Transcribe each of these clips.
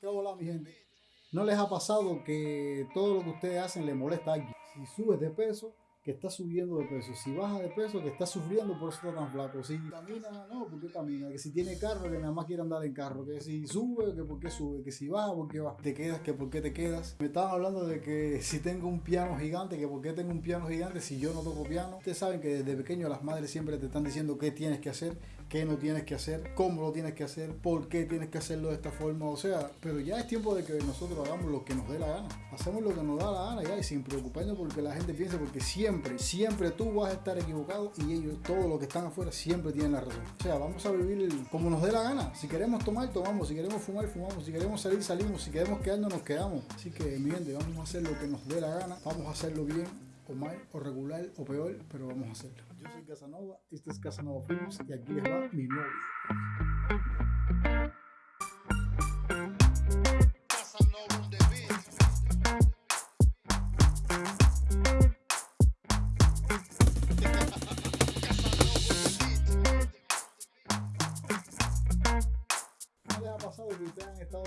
¿Qué hola mi gente? ¿No les ha pasado que todo lo que ustedes hacen le molesta a alguien? Si subes de peso, que estás subiendo de peso. Si baja de peso, que estás sufriendo por está tan flaco. Si camina, no, ¿por qué camina? Que si tiene carro, que nada más quiere andar en carro. Que si sube, que por qué sube. Que si baja, por qué va. Te quedas, que por qué te quedas. Me estaban hablando de que si tengo un piano gigante, que por qué tengo un piano gigante si yo no toco piano. Ustedes saben que desde pequeño las madres siempre te están diciendo qué tienes que hacer, qué no tienes que hacer, cómo lo tienes que hacer, por qué tienes que hacerlo de esta forma. O sea, pero ya es tiempo de que nosotros hagamos lo que nos dé la gana. Hacemos lo que nos da la gana ya y sin preocuparnos porque la gente piense, porque siempre, siempre tú vas a estar equivocado y ellos, todos los que están afuera, siempre tienen la razón. O sea, vamos a vivir como nos dé la gana. Si queremos tomar, tomamos. Si queremos fumar, fumamos. Si queremos salir, salimos. Si queremos quedarnos, nos quedamos. Así que, mi gente, vamos a hacer lo que nos dé la gana. Vamos a hacerlo bien o mal, o regular, o peor, pero vamos a hacerlo. Yo soy Casanova, este es Casanova Films y aquí les va mi nuevo video.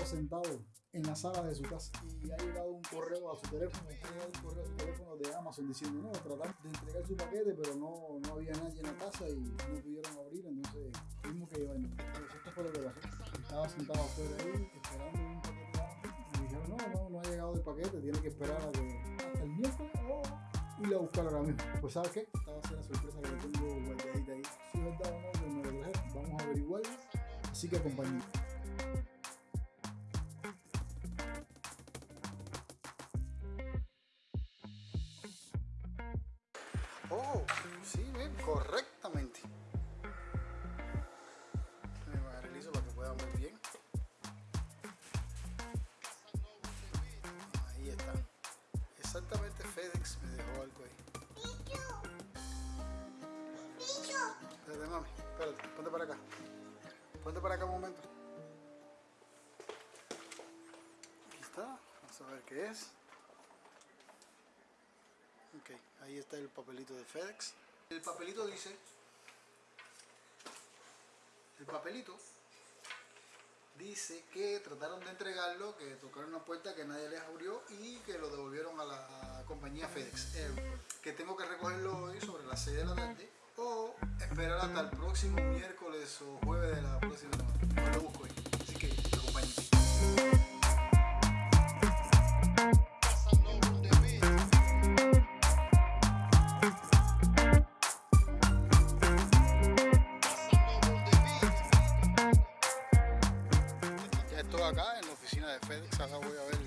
Estado sentados en la sala de su casa y ha llegado un correo a su teléfono, ha llegado un correo a su teléfono de Amazon diciendo, no, trataron de entregar su paquete, pero no, no había nadie en la casa y no pudieron abrir, entonces tuvimos que llevarnos. Entonces, esto fue lo que pasó. Estaba sentado afuera ahí, esperando un paquete y dijeron, no, no, no ha llegado el paquete, tiene que esperar a que, hasta el miércoles o ir a buscar ahora mismo. Pues ¿sabes qué? Esta va a ser la sorpresa que le tengo guardadita ahí. Si es verdad no, que me lo vamos a averiguarlo. Así que acompáñenme. Sí, bien, correctamente. Me materializo para que puedan ver bien. Ahí está. Exactamente FedEx me dejó algo ahí. Espérate, mami, espérate, ponte para acá. Ponte para acá un momento. Aquí está, vamos a ver qué es. Ok, ahí está el papelito de FedEx. El papelito dice... El papelito dice que trataron de entregarlo, que tocaron una puerta que nadie les abrió y que lo devolvieron a la compañía FedEx. Eh, que tengo que recogerlo hoy sobre las 6 de la tarde o esperar hasta el próximo miércoles o jueves de la próxima semana. FedEx, ahora voy a ver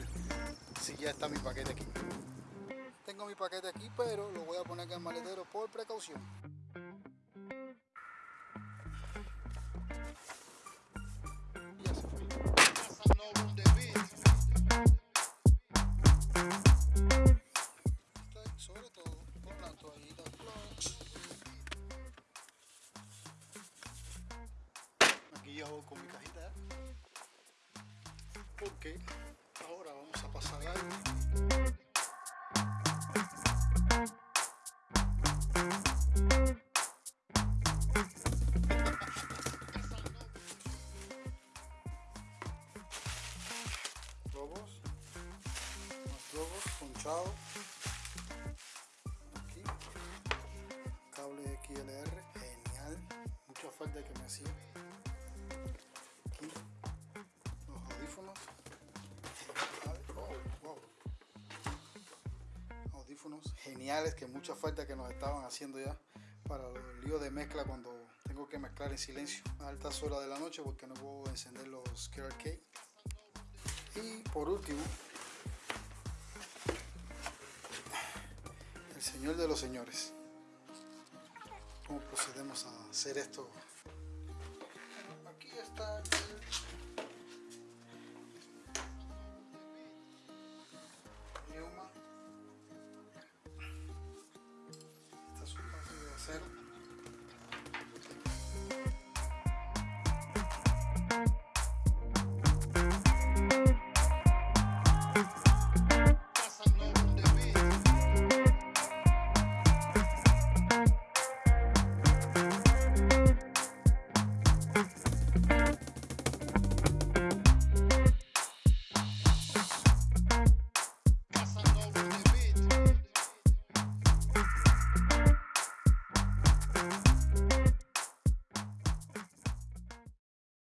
si ya está mi paquete aquí. Tengo mi paquete aquí, pero lo voy a poner acá en maletero por precaución. Fue. Sobre todo. Aquí voy con mi cajita. Porque ahora vamos a pasar algo. Globos. Más globos ponchados. Aquí. Cable XLR. Genial. Mucha falta que me hacía. Geniales que mucha falta que nos estaban haciendo ya para los líos de mezcla cuando tengo que mezclar en silencio a altas horas de la noche porque no puedo encender los KRK. Y por último, el señor de los señores. ¿Cómo procedemos a hacer esto? Aquí está el cero.